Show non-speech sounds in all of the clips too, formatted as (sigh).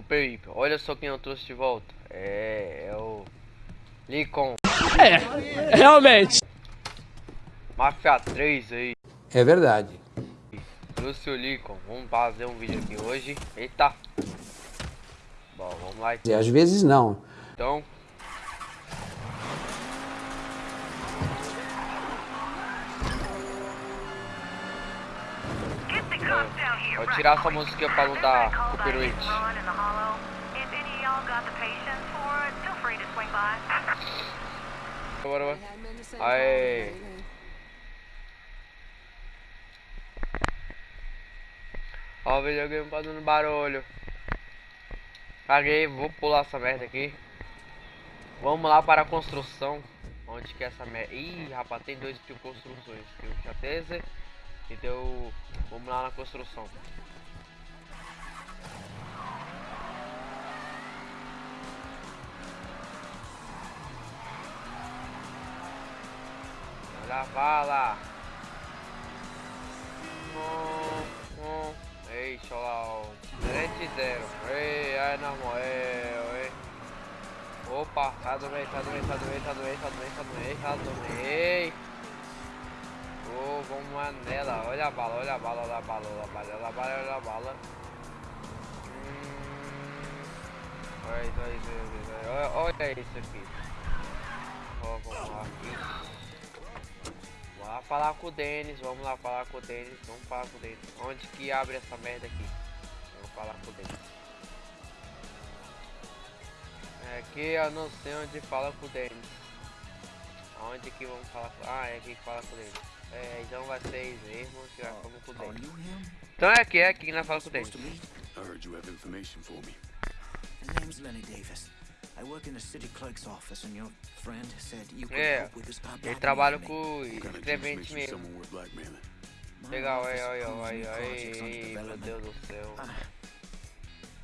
O Peripe, olha só quem eu trouxe de volta. É, é o Licon. É, realmente. Mafia 3 aí. É verdade. Trouxe o Licon. Vamos fazer um vídeo aqui hoje. Eita. Bom, vamos lá. E às vezes não. Então. Vou tirar essa música pra não dar copyright. Bora, bora. Aê. Ó o videogame fazendo barulho. Caguei, vou pular essa merda aqui. Vamos lá para a construção. Onde que é essa merda? Ih, rapaz, tem dois de construções. Tem o Chatese e tem o... Vamos lá na construção. Olha a bala. Hum, hum. Ei, Xolau. 3 Ei, ai, na moel, ei. Opa, tá doente, tá doente, tá doente, tá tá tá tá. Vamos lá nela. Olha a bala, olha a bala, olha a bala, olha a bala, olha a bala, olha a bala. Olha isso, olha isso, olha, olha isso aqui. Vamos lá. Vamos lá falar com o Denis, vamos lá falar com o Denis, vamos falar com o Denis. Onde que abre essa merda aqui? Vamos falar com o Denis. É aqui eu não sei onde fala com o Denis. Aonde que vamos falar com... Ah, é aqui que fala com o Denis. É, então vai ser isso mesmo que nós falamos com o Denis. Então é aqui, é aqui que nós falamos com o Denis. I heard you have information for me. My name's Lenny Davis. I work in the city clerk's office and your friend said you could É, help with this ele trabalha com escrevente mesmo. Legal, aí, aí, aí, aí, meu Deus do céu. Ah,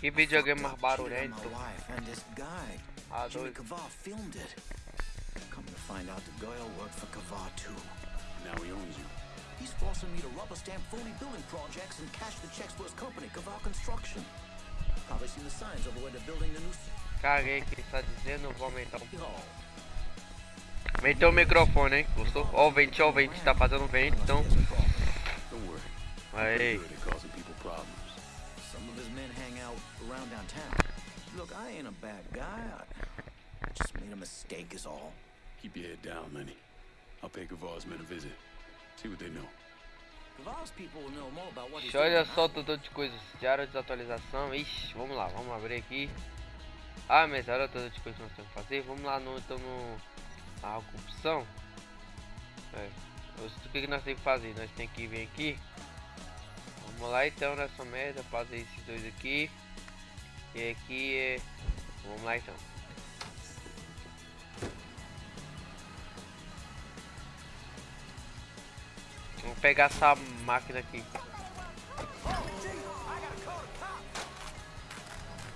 Que videogame mais barulhento. Ah, Jimmy doido. Come to find out the Goyle worked for Kavar too. Now he owns you. He's forcing me to rubber stamp phony building projects and cash the checks for his company, Kavar Construction. Probably seen the signs over where they're building the new Caguei que ele tá dizendo, vou aumentar um city hall. Aumentei o microfone, hein? Gostou? Ó o vento, ó o vento, tá fazendo vento, então. Don't worry. Aí. Good at causing people problems. Some of his men hang out around downtown. Look, I ain't a bad guy. I just made a mistake is all. Keep your head down, Lenny. Olha só I tudo de coisas. Diário de desatualização. Ixi, vamos lá, vamos abrir aqui. Ah, mas olha tudo de coisas que nós temos que fazer. Vamos lá no, então no. A corrupção. É. O que, que nós temos que fazer? Nós temos que vir aqui. Vamos lá então nessa merda. Fazer esses dois aqui. E aqui é. Vamos lá então. Pegar essa máquina aqui.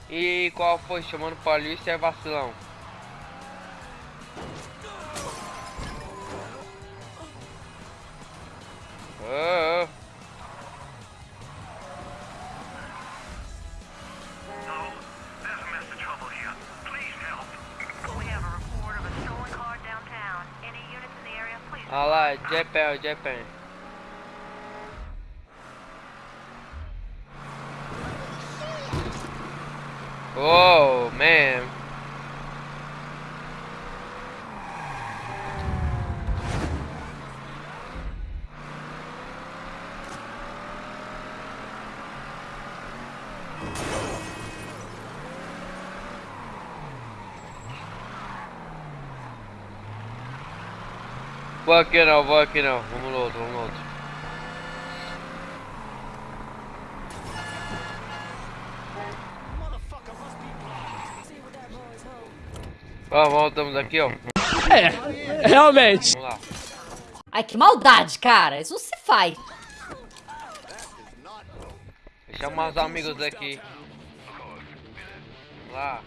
E qual foi? Chamando polícia é vacilão. Ah, ah. No, there's a mess of trouble here. Please help. We have a report of a stolen car downtown. Any units in the area, please. Ah lá, Japan, Japan. Oh, man. Vou aqui não, vou aqui não. Vamos no outro, vamos no outro. Ó, voltamos aqui, ó. É, realmente. Vamos lá. Ai, que maldade, cara. Isso não se faz. Deixa eu chamar os amigos aqui. Vamos lá.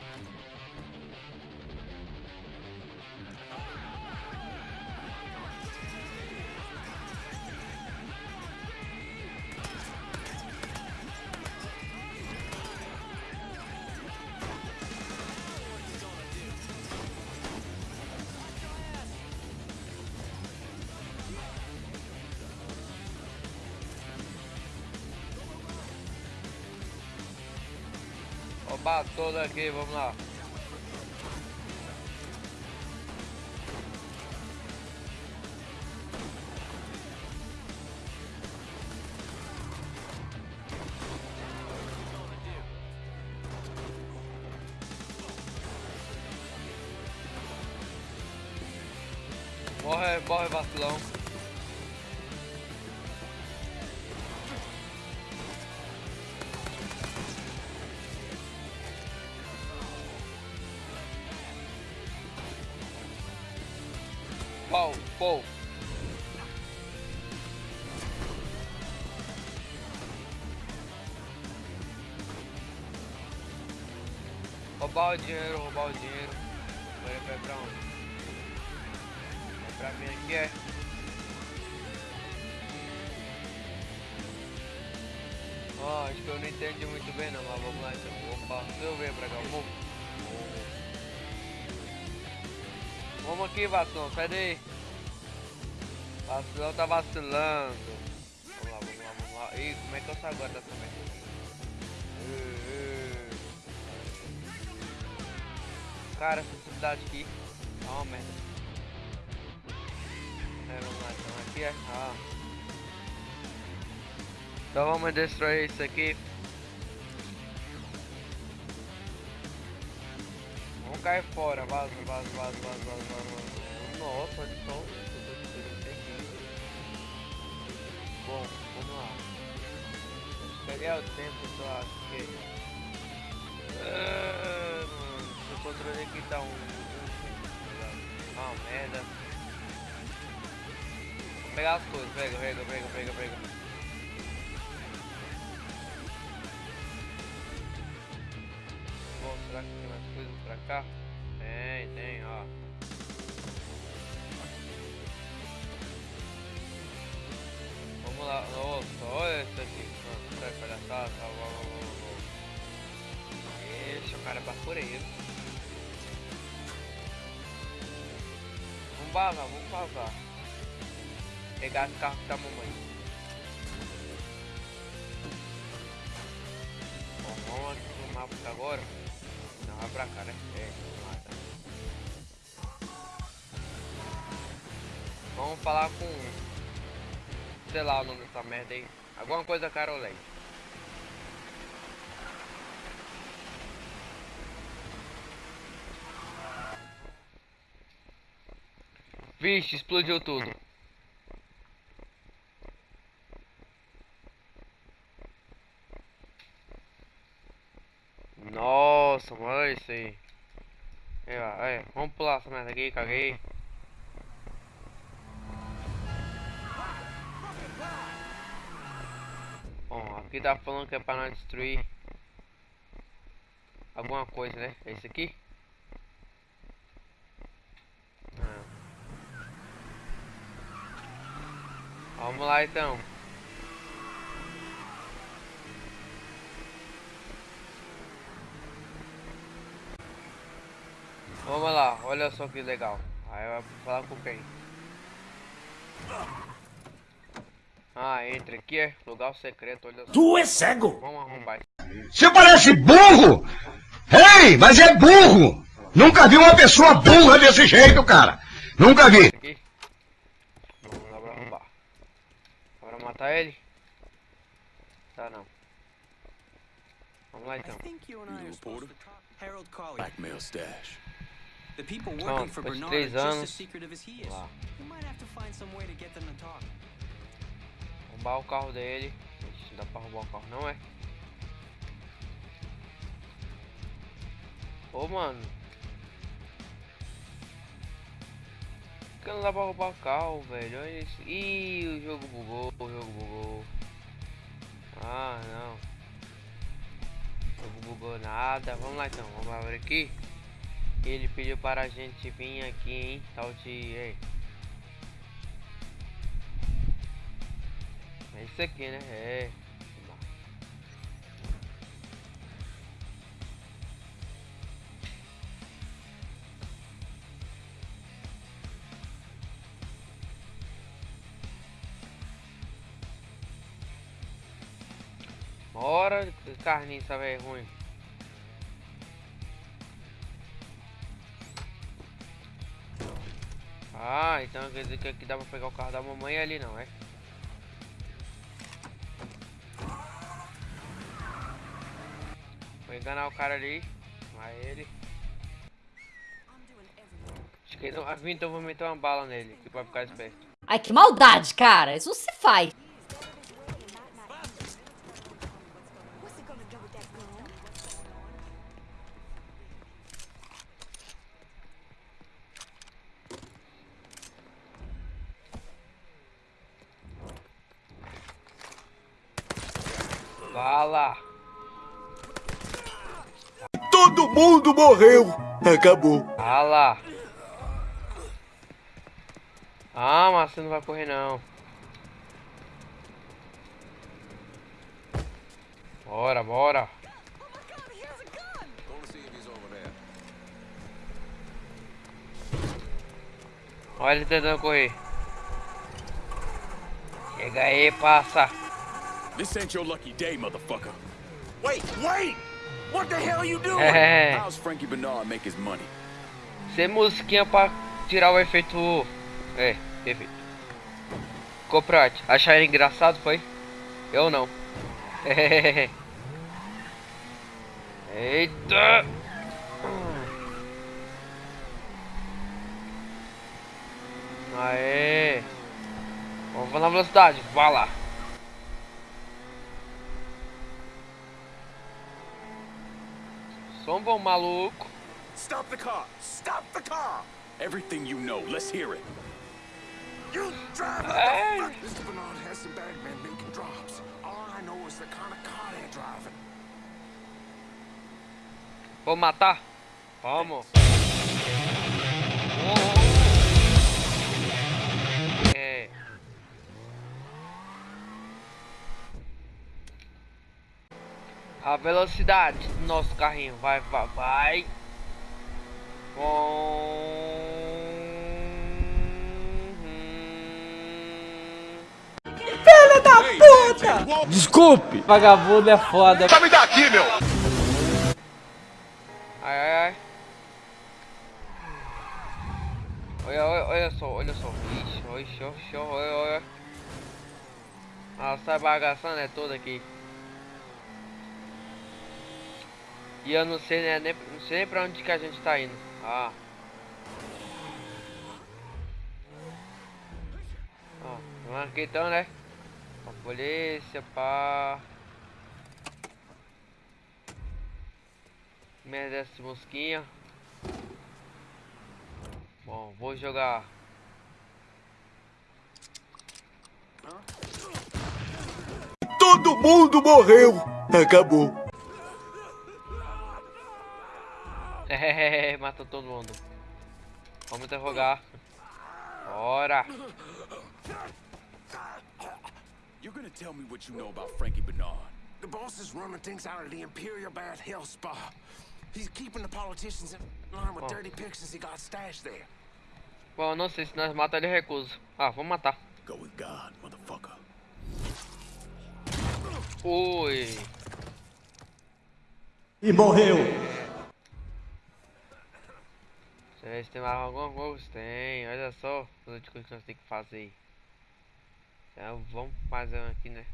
Roubar todo aqui, vamos lá. Pau, pau. Roubar o dinheiro, roubar o dinheiro. Agora vai pra onde? Vai pra mim aqui, é? Ó, acho que eu não entendi muito bem não, mas vamos lá então. Opa, eu ver pra cá, vamos. Vamos aqui, vacilão, sai daí. Vacilão tá vacilando. Vamos lá, vamos lá, vamos lá. Ih, como é que eu saio agora dessa merda? Cara, essa cidade aqui é uma merda. É, vamos lá, então aqui é. Ah. Então vamos destruir isso aqui. Cair fora, vaza, vaza, vaza, vaza, vaza, vaza. Nossa, olha só o que. Bom, vamos lá. Peguei o tempo, só que. Ah, esse controle aqui tá um. um ah, merda. Vou pegar as coisas, pega, pega, pega, pega, pega. Será que tem mais coisas pra cá? Tem, tem, ó. Vamos lá, nossa, olha isso aqui. Nossa, sai palhaçada, tá, vá. Ixi, o cara é bacureiro. Vamos vazar, vamos vazar. Pegar esse carro da mamãe. Bom, vamos aqui no mapa agora. Pra cá, né? É, tá. Vamos falar com. Sei lá o nome dessa merda aí. Alguma coisa Carolei. Vixe, explodiu tudo. Nossa, mano, olha isso aí. Aí, ó, aí, merda aqui, caguei. Bom, aqui tá falando que é pra nós destruir alguma coisa, né? É isso aqui? Ah. Vamos lá então. Vamos lá, olha só que legal. Aí vai falar com quem? Ah, entra aqui, é lugar secreto, olha só. Tu é cego! Vamos arrombar isso Você parece burro! Ei, mas é burro! Nunca vi uma pessoa burra desse jeito, cara! Nunca vi! aqui. Vamos lá pra arrombar. Bora matar ele? Tá não. Vamos lá então. Blackmail stash. The people working for Bernard are just anos. as secretive as he is. Lá. You might have to find some way to get them to talk. Roubar o carro dele. Não dá pra roubar o carro não é? Ô mano. Por que não dá pra roubar o carro, velho? Olha isso. Ih, o jogo bugou, o jogo bugou. Ah, não. O jogo bugou nada. Vamos lá então, vamos abrir aqui. Ele pediu para a gente vir aqui, hein? Tal de. Ei. É isso aqui, né? É. Bora, carniça, velho, ruim. Ah, então quer dizer que aqui dá pra pegar o carro da mamãe ali não, é? Vou enganar o cara ali. Vai ele. Acho que ele não vai vir, então vou meter uma bala nele. Que pra ficar esperto. Ai, que maldade, cara. Isso não se faz. Mundo morreu. Acabou. Bala! Ah, mas você não vai correr não. Bora, bora. Olha ele tentando correr. Chega aí, passa. This ain't your lucky day, motherfucker. Wait, wait! What the hell are you doing? É, How's Frankie Bernard make his money? sem musiquinha pra tirar o efeito. É, efeito. Coprate, acharam engraçado, foi? Eu não. (laughs) Eita! Aê! Vamos na velocidade, vai lá! Som bom, maluco! Stop the car! Stop the car! Everything you know, let's hear it. You drive Hey. Mr. Bernard has some bad men making drops. All I know is the kind of car they're driving. Vou matar? Vamos. É. A velocidade do nosso carrinho vai, vai, vai. Com... Desculpe. Vagabundo é foda. Me dá aqui, meu! Ai, ai, ai. Olha, olha, olha só, olha só. Ixi, oxe, oxe, olha, olha. Sai bagaçando é toda aqui. E eu não sei né, nem, não sei nem pra onde que a gente tá indo. Ah. Vamos aqui então, né? A polícia, pá. Merece mosquinha. Bom, vou jogar. Todo mundo morreu. Acabou. Matou todo mundo. Vamos interrogar. Bora. You're gonna tell me what you know about Frankie Bernard. The boss is running things out of the Imperial Bath Health Spa. He's keeping the politicians in line with Oh. dirty pictures he got stashed there. Bom, não sei se nós matamos ele recusa. Ah, vamos matar. Go with God, motherfucker. Ui. E morreu. Têm mais alguma coisa? Tem. Olha só as coisas que nós temos que fazer. Então vamos fazer um aqui, né?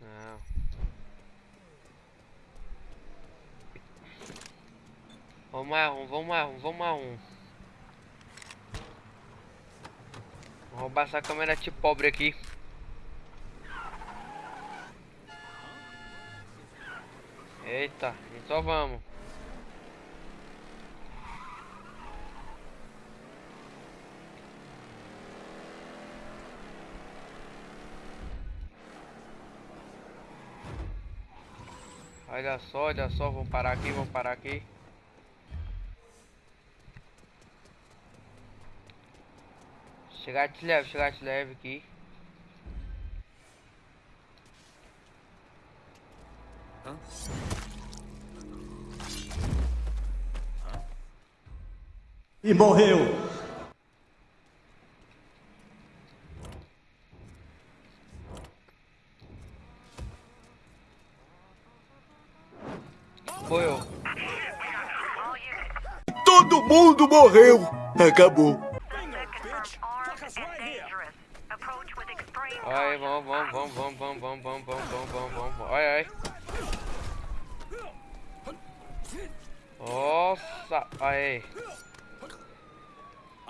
Não. Vamos mais um, vamos mais um, vamos mais um. Vou roubar essa câmera tipo pobre aqui. Eita, então vamos. Olha só, olha só, vamos parar aqui, vamos parar aqui. Chegar de leve, chegar de leve aqui. E morreu. Foi eu. todo mundo morreu. Acabou. Aí, vamos, vamos, vamos, vamos, vamos, vamos, vamos, vamos, vamos, vamos, vamos, vamos. Olha aí. Nossa, olha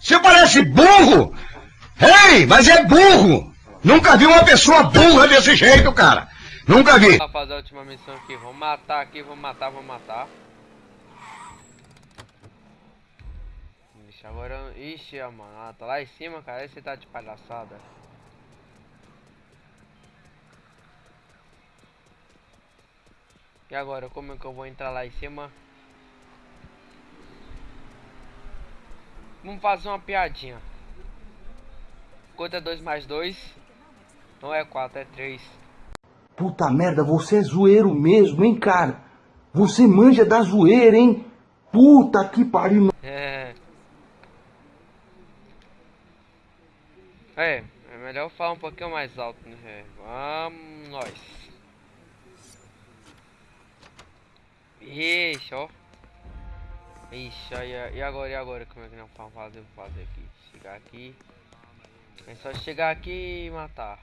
Você parece burro! Ei, mas é burro! Nunca vi uma pessoa burra desse jeito, cara! Nunca vi! Fazer a última missão aqui. Vamos matar aqui, vamos matar, vamos matar. Ixi, agora. Ixi, mano. Ela tá lá em cima, cara. Aí você tá de palhaçada. E agora, como é que eu vou entrar lá em cima? Vamos fazer uma piadinha. Quanto é 2 mais 2? Não é 4, é 3. Puta merda, você é zoeiro mesmo, hein, cara? Você manja da zoeira, hein? Puta que pariu. É. É, é melhor eu falar um pouquinho mais alto, né? É, Vamos nós. Ixi, ó. Ixi, aí, e agora, e agora? Como é que nós vamos fazer? Vou fazer aqui. Chegar aqui. É só chegar aqui e matar.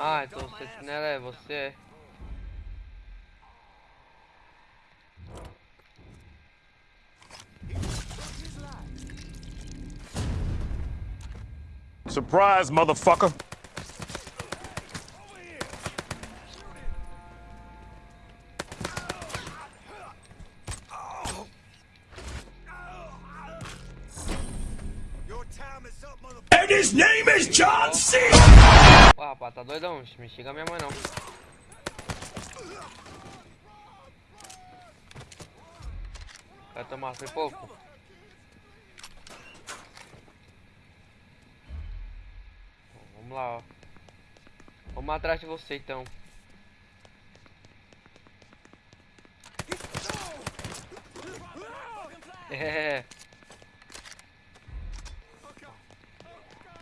Ah, então o sentinela é você. Surprise, motherfucker. And his name is John C. Pô, rapaz, tá doidão? Me xinga minha mãe não. Vai tomar foi pouco? Vamos lá, ó. Vamos atrás de você então. É.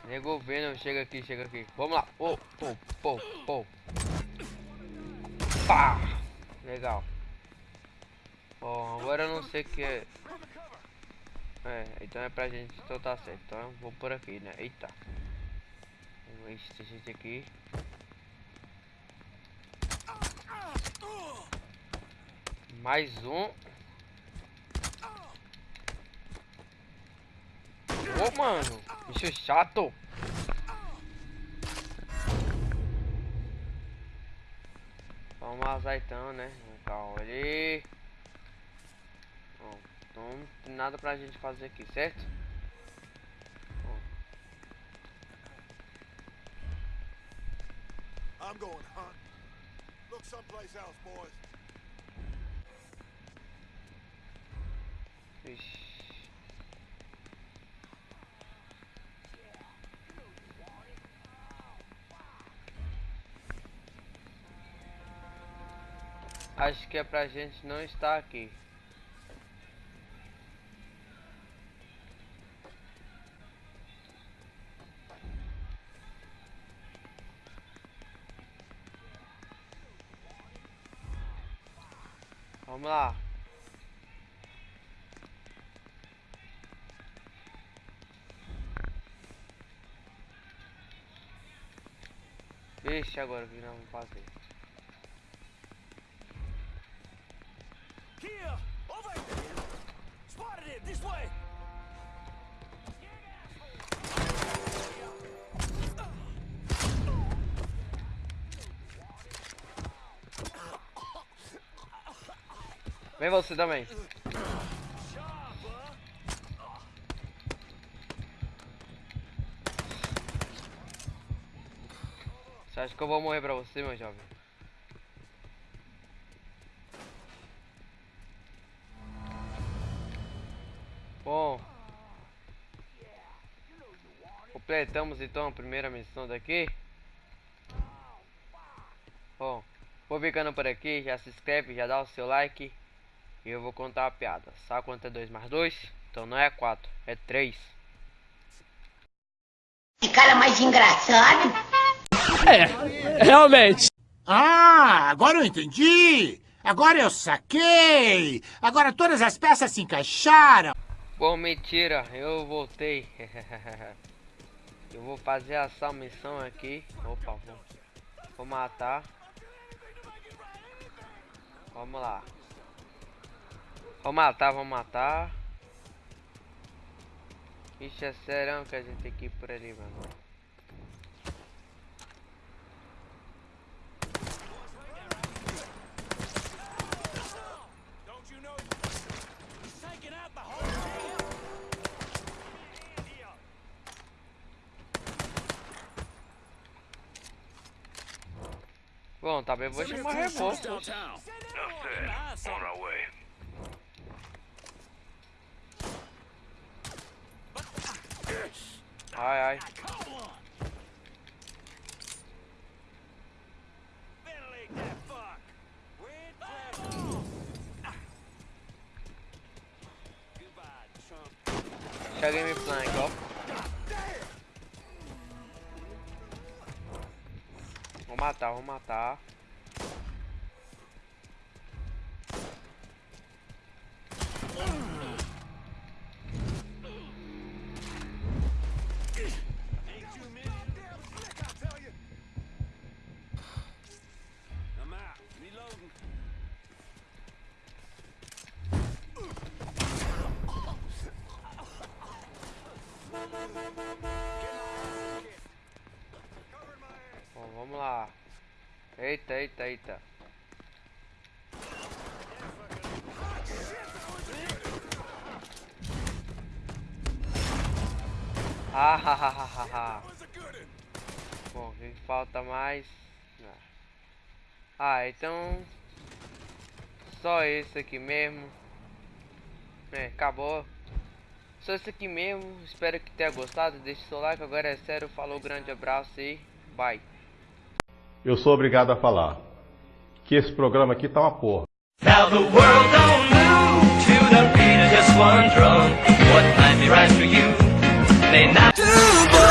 Nego vendo, chega aqui, chega aqui. Vamos lá. Pô, pô, pô, pô. Pá! Legal. Bom, agora eu não sei que é. É, então é pra gente, então tá certo. Então eu vou por aqui, né? Eita. Vamos ver se gente aqui. Mais um. Ô, mano. Bicho chato. Vamos vazar então, né? Calma ali. Bom, então não tem nada pra gente fazer aqui, certo? I'm going hunt. Look someplace else, boys. Ixi. Acho que é pra gente não estar aqui. Vamos lá. Vixe, agora o que nós vamos fazer? Here! Over! Spotted it! This way! Vem você também. Você acha que eu vou morrer pra você, meu jovem? Bom. Completamos então a primeira missão daqui. Bom, vou ficando por aqui. Já se inscreve, já dá o seu like. E eu vou contar uma piada. Sabe quanto é 2 mais 2? Então não é 4, é 3. Que cara mais engraçado. É, realmente. Ah, agora eu entendi. Agora eu saquei. Agora todas as peças se encaixaram. Bom, mentira, eu voltei. (laughs) eu vou fazer essa missão aqui. Opa, vou, vou matar. Vamos lá. Vou matar, vou matar. Ixi, é sério que a gente tem que ir por ali, mano. Bom, tá bem, vou chamar reforço. On our way. Ai, ai. Cheguei me flank, ó. Vou matar, vou matar. Ah, ha, ha, ha, ha, ha. Bom, o que falta mais? Ah, então... Só esse aqui mesmo. É, acabou. Só esse aqui mesmo. Espero que tenha gostado. Deixe seu like. Agora é sério. Falou, grande abraço e bye. Eu sou obrigado a falar que esse programa aqui tá uma porra. Now the world don't move to the beat of just one drum. What might be right for you Saturday night.